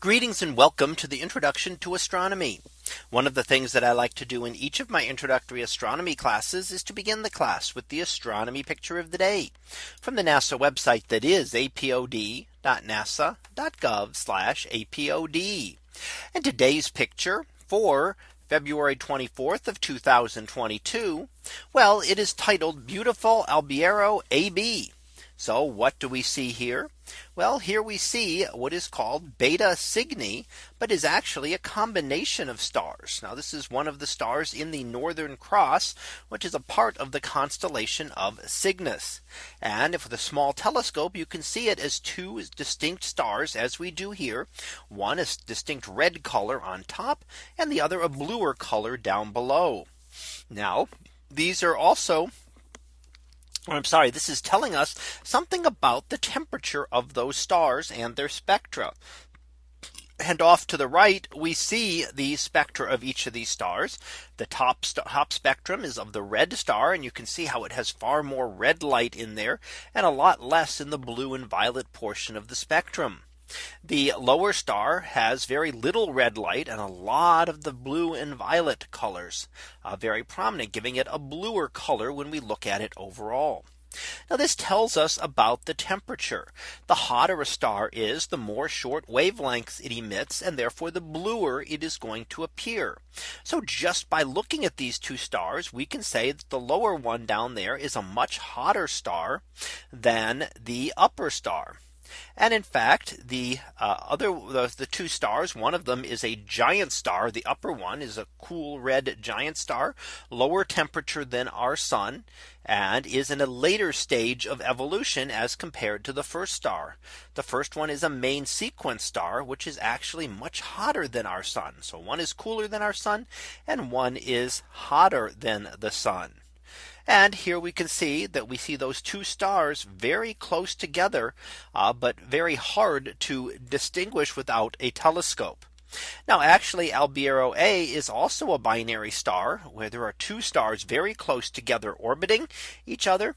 Greetings and welcome to the introduction to astronomy. One of the things that I like to do in each of my introductory astronomy classes is to begin the class with the astronomy picture of the day from the NASA website that is apod.nasa.gov apod. And today's picture for February 24th of 2022. Well, it is titled beautiful Albireo AB. So what do we see here? Well, here we see what is called Beta Cygni, but is actually a combination of stars. Now this is one of the stars in the Northern Cross, which is a part of the constellation of Cygnus. And if with a small telescope, you can see it as two distinct stars as we do here. One is distinct red color on top and the other a bluer color down below. Now these are also Oh, I'm sorry, this is telling us something about the temperature of those stars and their spectra. And off to the right, we see the spectra of each of these stars. The top top spectrum is of the red star. And you can see how it has far more red light in there and a lot less in the blue and violet portion of the spectrum. The lower star has very little red light and a lot of the blue and violet colors uh, very prominent giving it a bluer color when we look at it overall. Now this tells us about the temperature. The hotter a star is the more short wavelengths it emits and therefore the bluer it is going to appear. So just by looking at these two stars we can say that the lower one down there is a much hotter star than the upper star. And in fact, the uh, other the, the, two stars, one of them is a giant star. The upper one is a cool red giant star, lower temperature than our sun, and is in a later stage of evolution as compared to the first star. The first one is a main sequence star, which is actually much hotter than our sun. So one is cooler than our sun, and one is hotter than the sun. And here we can see that we see those two stars very close together, uh, but very hard to distinguish without a telescope. Now actually Albireo A is also a binary star where there are two stars very close together orbiting each other.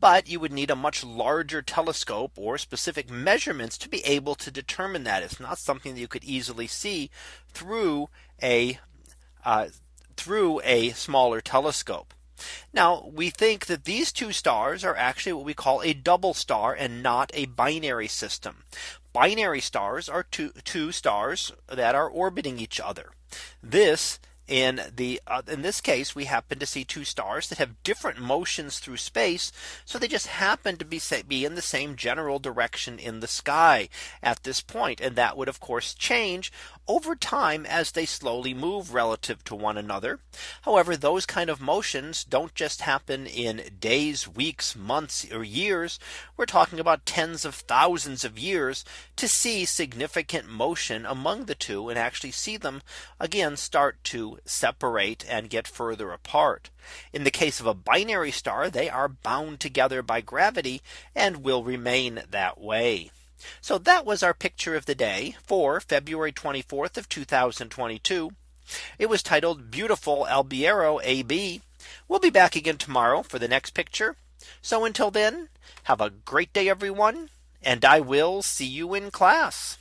But you would need a much larger telescope or specific measurements to be able to determine that it's not something that you could easily see through a uh, through a smaller telescope. Now we think that these two stars are actually what we call a double star and not a binary system. Binary stars are two, two stars that are orbiting each other. This in the uh, in this case we happen to see two stars that have different motions through space so they just happen to be say, be in the same general direction in the sky at this point and that would of course change over time as they slowly move relative to one another. However, those kind of motions don't just happen in days, weeks, months or years. We're talking about tens of thousands of years to see significant motion among the two and actually see them again start to separate and get further apart. In the case of a binary star, they are bound together by gravity and will remain that way. So that was our picture of the day for February 24th of 2022. It was titled beautiful Albireo AB. We'll be back again tomorrow for the next picture. So until then, have a great day, everyone. And I will see you in class.